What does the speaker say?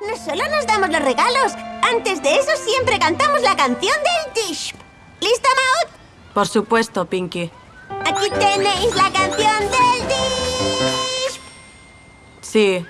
No solo nos damos los regalos. Antes de eso siempre cantamos la canción del Dish. ¿Lista, Maud? Por supuesto, Pinky. Aquí tenéis la canción del Dish. Sí,